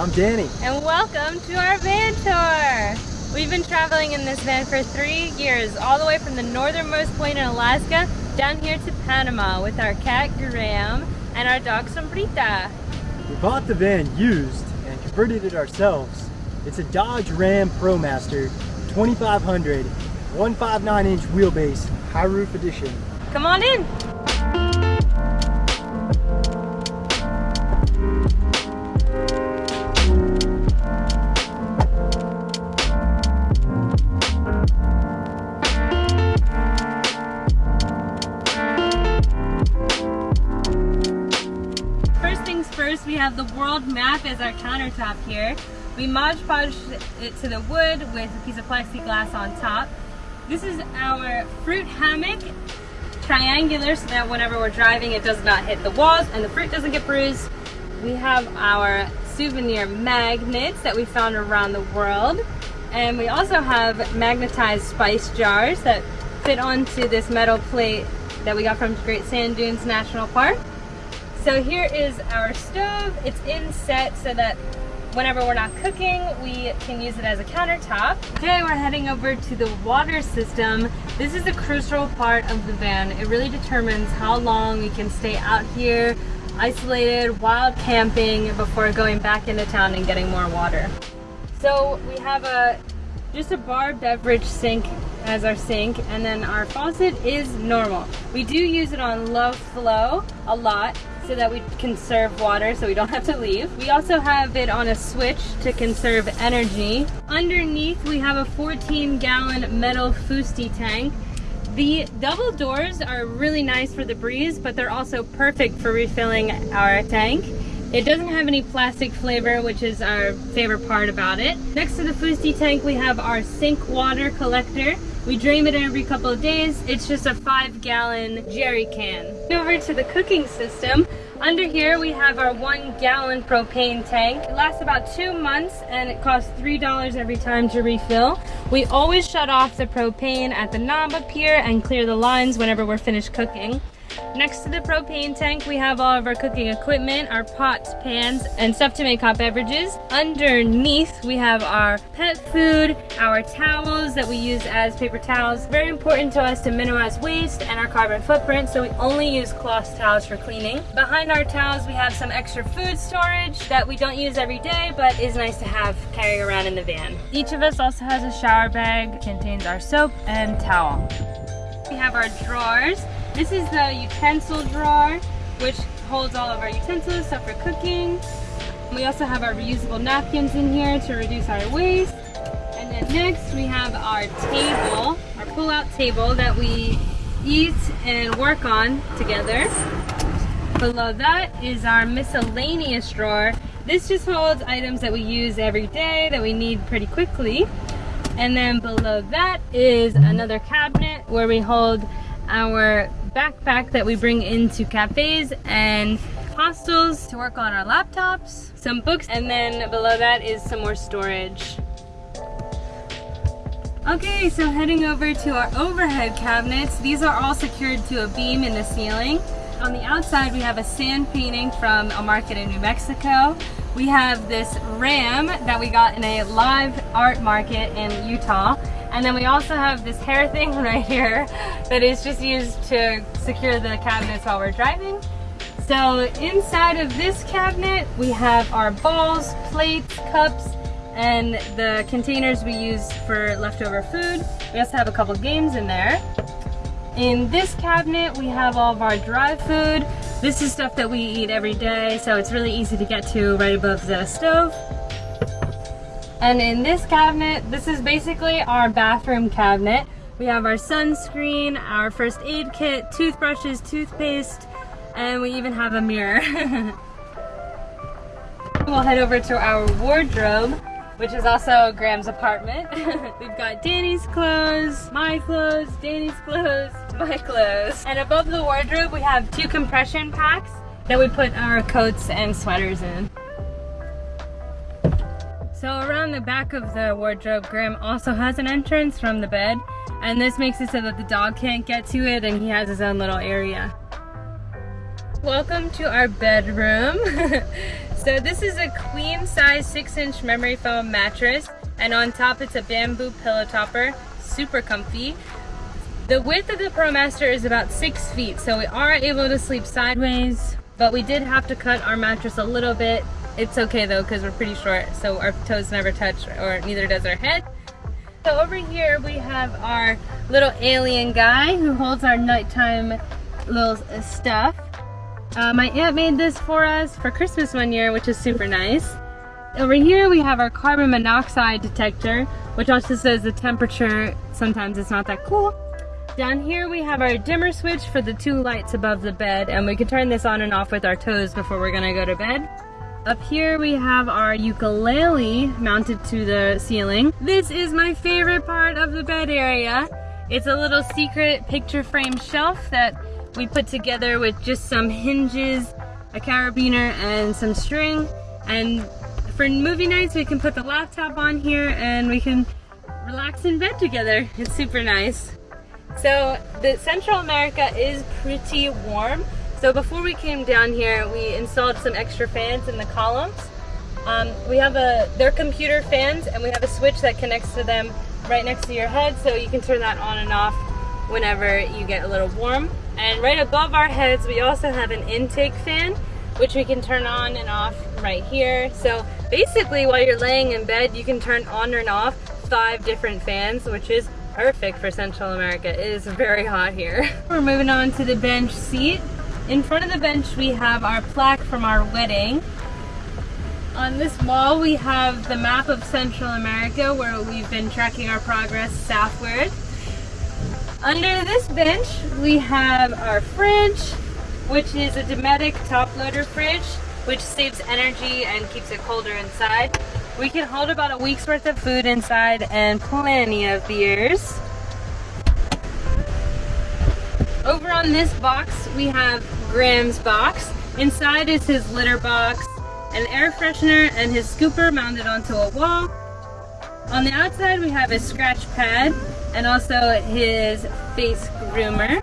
I'm Danny. And welcome to our van tour. We've been traveling in this van for three years, all the way from the northernmost point in Alaska down here to Panama with our cat Graham and our dog Sombrita. We bought the van used and converted it ourselves. It's a Dodge Ram ProMaster 2500 159 inch wheelbase high roof edition. Come on in. Countertop here. We Mod Podged it to the wood with a piece of plexiglass on top. This is our fruit hammock, triangular so that whenever we're driving it does not hit the walls and the fruit doesn't get bruised. We have our souvenir magnets that we found around the world. And we also have magnetized spice jars that fit onto this metal plate that we got from Great Sand Dunes National Park. So here is our stove. It's inset so that whenever we're not cooking, we can use it as a countertop. Today we're heading over to the water system. This is a crucial part of the van. It really determines how long we can stay out here, isolated, wild camping before going back into town and getting more water. So we have a just a bar beverage sink as our sink and then our faucet is normal. We do use it on low flow a lot so that we conserve water so we don't have to leave. We also have it on a switch to conserve energy. Underneath we have a 14 gallon metal fusti tank. The double doors are really nice for the breeze but they're also perfect for refilling our tank. It doesn't have any plastic flavor, which is our favorite part about it. Next to the Fusti tank, we have our sink water collector. We drain it every couple of days. It's just a five gallon jerry can. Over to the cooking system. Under here we have our one gallon propane tank. It lasts about two months and it costs $3 every time to refill. We always shut off the propane at the knob up here and clear the lines whenever we're finished cooking. Next to the propane tank, we have all of our cooking equipment, our pots, pans, and stuff to make hot beverages. Underneath, we have our pet food, our towels that we use as paper towels. Very important to us to minimize waste and our carbon footprint, so we only use cloth towels for cleaning. Behind our towels, we have some extra food storage that we don't use every day, but is nice to have carrying around in the van. Each of us also has a shower bag, contains our soap and towel. We have our drawers. This is the utensil drawer, which holds all of our utensils, stuff for cooking. We also have our reusable napkins in here to reduce our waste. And then next we have our table, our pull-out table that we eat and work on together. Below that is our miscellaneous drawer. This just holds items that we use every day that we need pretty quickly. And then below that is another cabinet where we hold our backpack that we bring into cafes and hostels to work on our laptops, some books, and then below that is some more storage. Okay, so heading over to our overhead cabinets. These are all secured to a beam in the ceiling. On the outside, we have a sand painting from a market in New Mexico. We have this ram that we got in a live art market in Utah. And then we also have this hair thing right here that is just used to secure the cabinets while we're driving. So inside of this cabinet, we have our bowls, plates, cups, and the containers we use for leftover food. We also have a couple games in there. In this cabinet, we have all of our dry food. This is stuff that we eat every day, so it's really easy to get to right above the stove. And in this cabinet, this is basically our bathroom cabinet. We have our sunscreen, our first aid kit, toothbrushes, toothpaste, and we even have a mirror. we'll head over to our wardrobe, which is also Graham's apartment. We've got Danny's clothes, my clothes, Danny's clothes, my clothes. And above the wardrobe, we have two compression packs that we put our coats and sweaters in. So around the back of the wardrobe, Graham also has an entrance from the bed. And this makes it so that the dog can't get to it and he has his own little area. Welcome to our bedroom. So this is a queen size six inch memory foam mattress and on top it's a bamboo pillow topper, super comfy. The width of the ProMaster is about six feet, so we are able to sleep sideways, but we did have to cut our mattress a little bit. It's okay though, because we're pretty short, so our toes never touch, or neither does our head. So over here we have our little alien guy who holds our nighttime little stuff. Uh, my aunt made this for us for Christmas one year, which is super nice. Over here we have our carbon monoxide detector, which also says the temperature, sometimes it's not that cool. Down here we have our dimmer switch for the two lights above the bed, and we can turn this on and off with our toes before we're gonna go to bed. Up here we have our ukulele mounted to the ceiling. This is my favorite part of the bed area. It's a little secret picture frame shelf that we put together with just some hinges, a carabiner, and some string. And for movie nights, we can put the laptop on here and we can relax in bed together. It's super nice. So the Central America is pretty warm. So before we came down here, we installed some extra fans in the columns. Um, we have a, they're computer fans and we have a switch that connects to them right next to your head so you can turn that on and off whenever you get a little warm. And right above our heads, we also have an intake fan, which we can turn on and off right here. So basically while you're laying in bed, you can turn on and off five different fans, which is perfect for Central America. It is very hot here. We're moving on to the bench seat. In front of the bench we have our plaque from our wedding. On this wall we have the map of Central America where we've been tracking our progress southward. Under this bench we have our fridge, which is a Dometic top loader fridge, which saves energy and keeps it colder inside. We can hold about a week's worth of food inside and plenty of beers. Over on this box, we have Graham's box. Inside is his litter box, an air freshener, and his scooper mounted onto a wall. On the outside, we have his scratch pad and also his face groomer.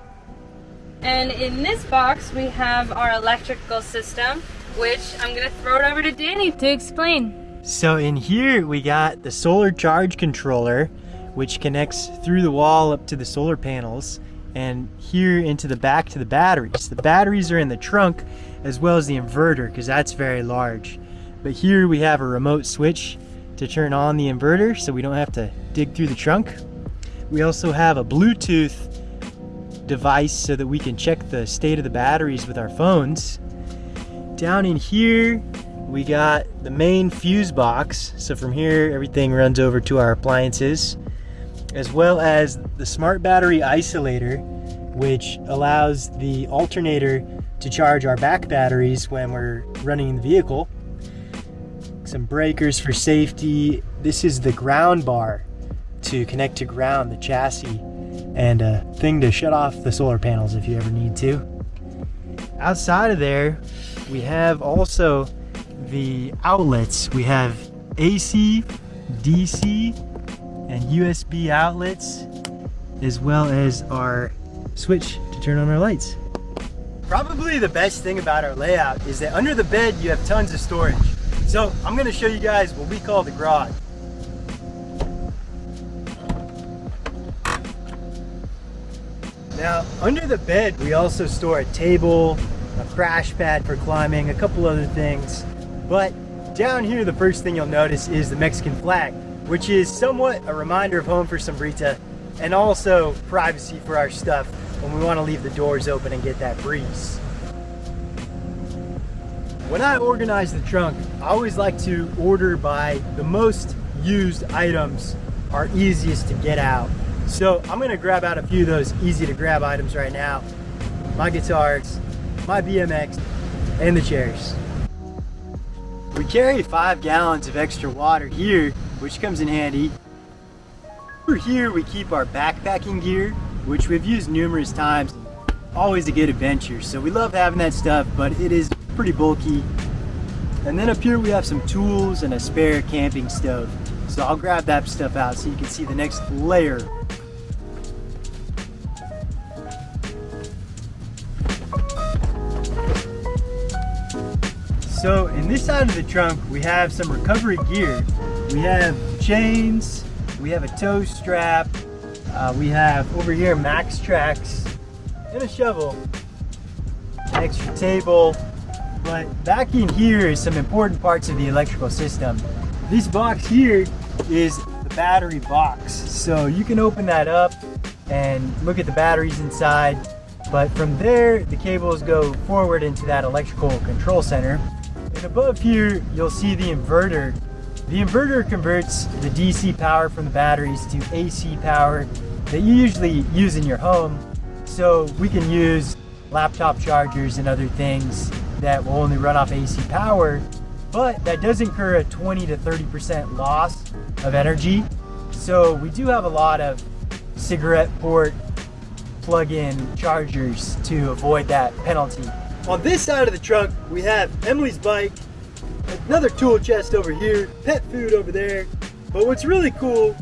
And in this box, we have our electrical system, which I'm gonna throw it over to Danny to explain. So in here, we got the solar charge controller, which connects through the wall up to the solar panels and here into the back to the batteries. The batteries are in the trunk as well as the inverter because that's very large. But here we have a remote switch to turn on the inverter so we don't have to dig through the trunk. We also have a Bluetooth device so that we can check the state of the batteries with our phones. Down in here, we got the main fuse box. So from here, everything runs over to our appliances as well as the smart battery isolator, which allows the alternator to charge our back batteries when we're running the vehicle. Some breakers for safety. This is the ground bar to connect to ground the chassis and a thing to shut off the solar panels if you ever need to. Outside of there, we have also the outlets. We have AC, DC, and USB outlets, as well as our switch to turn on our lights. Probably the best thing about our layout is that under the bed you have tons of storage. So I'm gonna show you guys what we call the garage. Now, under the bed, we also store a table, a crash pad for climbing, a couple other things. But down here, the first thing you'll notice is the Mexican flag which is somewhat a reminder of home for Sombrita and also privacy for our stuff when we want to leave the doors open and get that breeze. When I organize the trunk, I always like to order by the most used items are easiest to get out. So I'm gonna grab out a few of those easy to grab items right now. My guitars, my BMX, and the chairs. We carry five gallons of extra water here which comes in handy. Over here we keep our backpacking gear, which we've used numerous times. Always a good adventure, so we love having that stuff, but it is pretty bulky. And then up here we have some tools and a spare camping stove. So I'll grab that stuff out so you can see the next layer So in this side of the trunk, we have some recovery gear. We have chains, we have a tow strap, uh, we have over here MAXTRAX and a shovel, an extra table, but back in here is some important parts of the electrical system. This box here is the battery box. So you can open that up and look at the batteries inside. But from there, the cables go forward into that electrical control center. And above here, you'll see the inverter. The inverter converts the DC power from the batteries to AC power that you usually use in your home. So we can use laptop chargers and other things that will only run off AC power, but that does incur a 20 to 30% loss of energy. So we do have a lot of cigarette port plug-in chargers to avoid that penalty. On this side of the trunk, we have Emily's bike, another tool chest over here, pet food over there. But what's really cool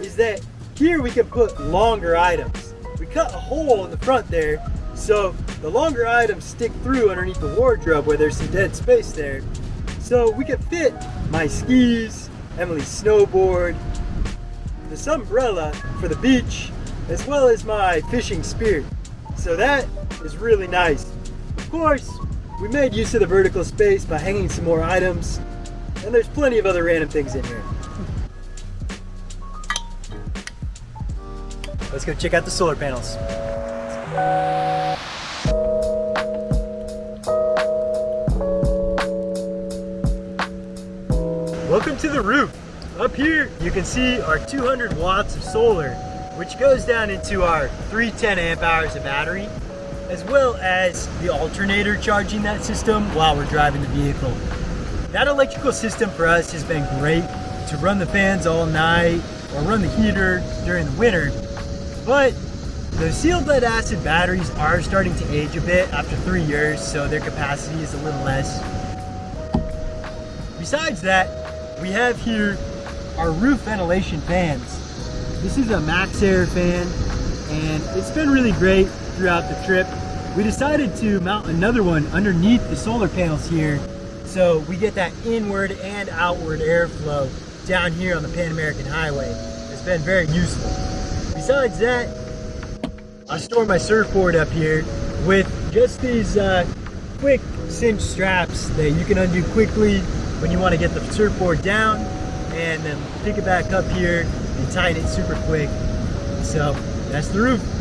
is that here we can put longer items. We cut a hole in the front there, so the longer items stick through underneath the wardrobe where there's some dead space there. So we can fit my skis, Emily's snowboard, this umbrella for the beach, as well as my fishing spear. So that is really nice. Of course, we made use of the vertical space by hanging some more items, and there's plenty of other random things in here. Let's go check out the solar panels. Welcome to the roof. Up here, you can see our 200 watts of solar, which goes down into our 310 amp hours of battery, as well as the alternator charging that system while we're driving the vehicle. That electrical system for us has been great to run the fans all night or run the heater during the winter, but the sealed lead acid batteries are starting to age a bit after three years, so their capacity is a little less. Besides that, we have here our roof ventilation fans. This is a MaxxAir fan and it's been really great throughout the trip. We decided to mount another one underneath the solar panels here so we get that inward and outward airflow down here on the Pan American Highway. It's been very useful. Besides that, I store my surfboard up here with just these uh, quick cinch straps that you can undo quickly when you want to get the surfboard down and then pick it back up here and tighten it super quick. So that's the roof.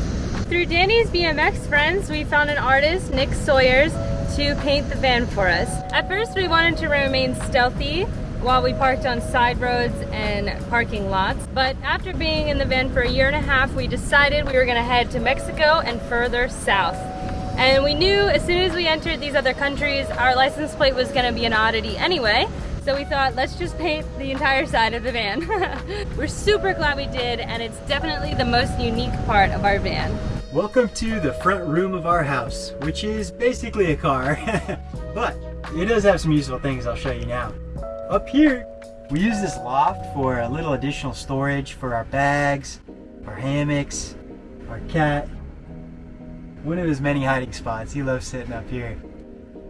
Through Danny's BMX friends, we found an artist, Nick Sawyers, to paint the van for us. At first we wanted to remain stealthy while we parked on side roads and parking lots. But after being in the van for a year and a half, we decided we were gonna head to Mexico and further south. And we knew as soon as we entered these other countries, our license plate was gonna be an oddity anyway. So we thought, let's just paint the entire side of the van. We're super glad we did, and it's definitely the most unique part of our van. Welcome to the front room of our house, which is basically a car, but it does have some useful things I'll show you now. Up here, we use this loft for a little additional storage for our bags, our hammocks, our cat, one of his many hiding spots. He loves sitting up here.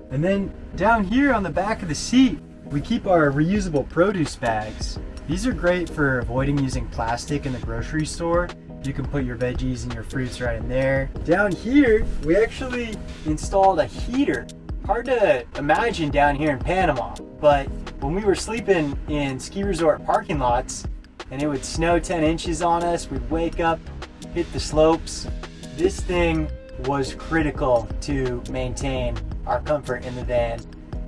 And then down here on the back of the seat, we keep our reusable produce bags. These are great for avoiding using plastic in the grocery store. You can put your veggies and your fruits right in there. Down here, we actually installed a heater. Hard to imagine down here in Panama, but when we were sleeping in ski resort parking lots and it would snow 10 inches on us, we'd wake up, hit the slopes. This thing was critical to maintain our comfort in the van.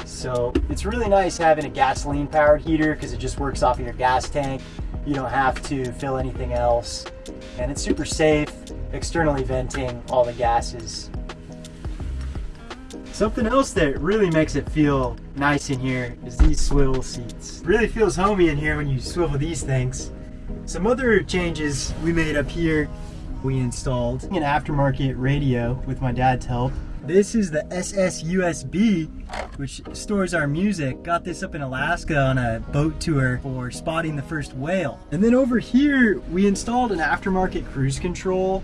So it's really nice having a gasoline powered heater because it just works off of your gas tank. You don't have to fill anything else. And it's super safe, externally venting all the gases. Something else that really makes it feel nice in here is these swivel seats. Really feels homey in here when you swivel these things. Some other changes we made up here we installed an aftermarket radio with my dad's help. This is the SS USB, which stores our music. Got this up in Alaska on a boat tour for spotting the first whale. And then over here, we installed an aftermarket cruise control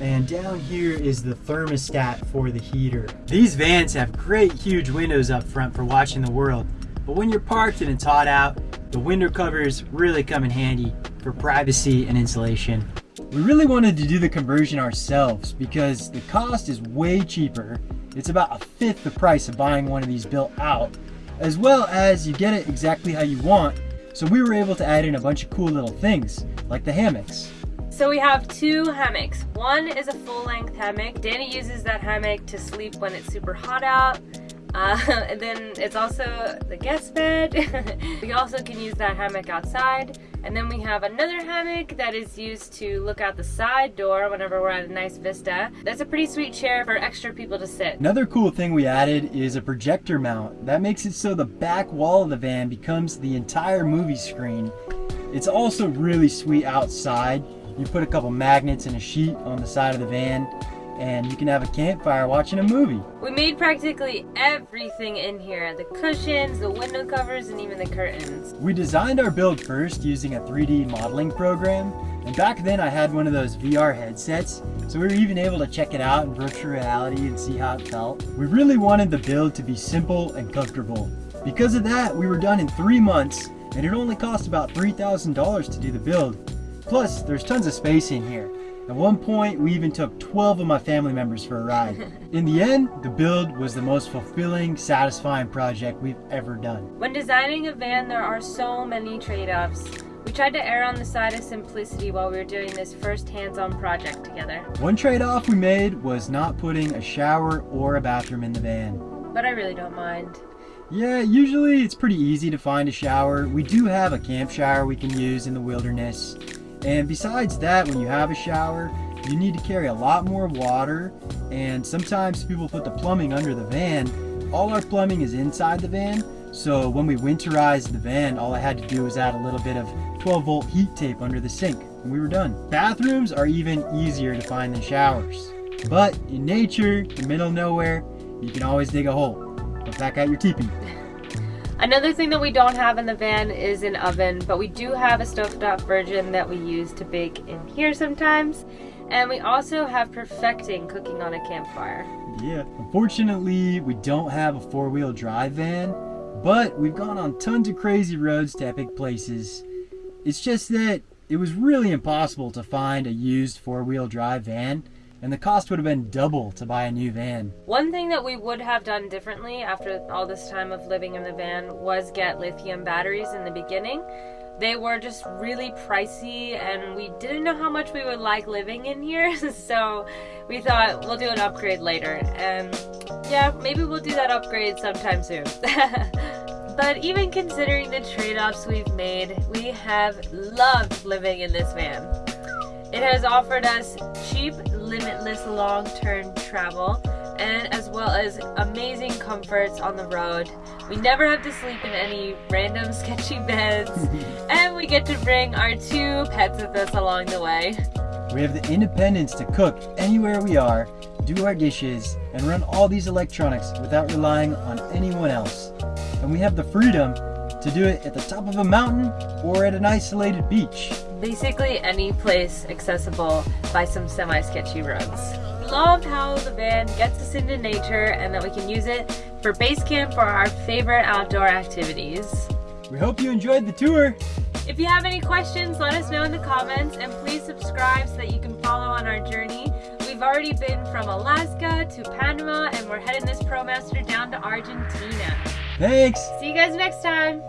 And down here is the thermostat for the heater. These vans have great huge windows up front for watching the world. But when you're parked and it's hot out, the window covers really come in handy for privacy and insulation. We really wanted to do the conversion ourselves because the cost is way cheaper. It's about a fifth the price of buying one of these built out, as well as you get it exactly how you want. So we were able to add in a bunch of cool little things, like the hammocks. So we have two hammocks. One is a full length hammock. Danny uses that hammock to sleep when it's super hot out. Uh, and then it's also the guest bed. we also can use that hammock outside. And then we have another hammock that is used to look out the side door whenever we're at a nice vista. That's a pretty sweet chair for extra people to sit. Another cool thing we added is a projector mount. That makes it so the back wall of the van becomes the entire movie screen. It's also really sweet outside you put a couple magnets and a sheet on the side of the van and you can have a campfire watching a movie. We made practically everything in here. The cushions, the window covers, and even the curtains. We designed our build first using a 3D modeling program. And back then I had one of those VR headsets, so we were even able to check it out in virtual reality and see how it felt. We really wanted the build to be simple and comfortable. Because of that, we were done in three months, and it only cost about $3,000 to do the build. Plus, there's tons of space in here. At one point, we even took 12 of my family members for a ride. In the end, the build was the most fulfilling, satisfying project we've ever done. When designing a van, there are so many trade-offs. We tried to err on the side of simplicity while we were doing this first hands-on project together. One trade-off we made was not putting a shower or a bathroom in the van. But I really don't mind. Yeah, usually it's pretty easy to find a shower. We do have a camp shower we can use in the wilderness. And besides that, when you have a shower, you need to carry a lot more water. And sometimes people put the plumbing under the van. All our plumbing is inside the van. So when we winterized the van, all I had to do was add a little bit of 12 volt heat tape under the sink and we were done. Bathrooms are even easier to find than showers. But in nature, in the middle of nowhere, you can always dig a hole. But back out your teepee. Another thing that we don't have in the van is an oven, but we do have a stovetop version that we use to bake in here sometimes. And we also have perfecting cooking on a campfire. Yeah, unfortunately, we don't have a four-wheel drive van, but we've gone on tons of crazy roads to epic places. It's just that it was really impossible to find a used four-wheel drive van and the cost would have been double to buy a new van. One thing that we would have done differently after all this time of living in the van was get lithium batteries in the beginning. They were just really pricey and we didn't know how much we would like living in here, so we thought we'll do an upgrade later. And yeah, maybe we'll do that upgrade sometime soon. But even considering the trade-offs we've made, we have loved living in this van. It has offered us cheap limitless long-term travel and as well as amazing comforts on the road. We never have to sleep in any random sketchy beds and we get to bring our two pets with us along the way. We have the independence to cook anywhere we are, do our dishes, and run all these electronics without relying on anyone else. And we have the freedom to do it at the top of a mountain or at an isolated beach. Basically any place accessible by some semi-sketchy roads. Loved how the van gets us into nature and that we can use it for base camp for our favorite outdoor activities. We hope you enjoyed the tour. If you have any questions, let us know in the comments and please subscribe so that you can follow on our journey. We've already been from Alaska to Panama and we're heading this ProMaster down to Argentina. Thanks. See you guys next time.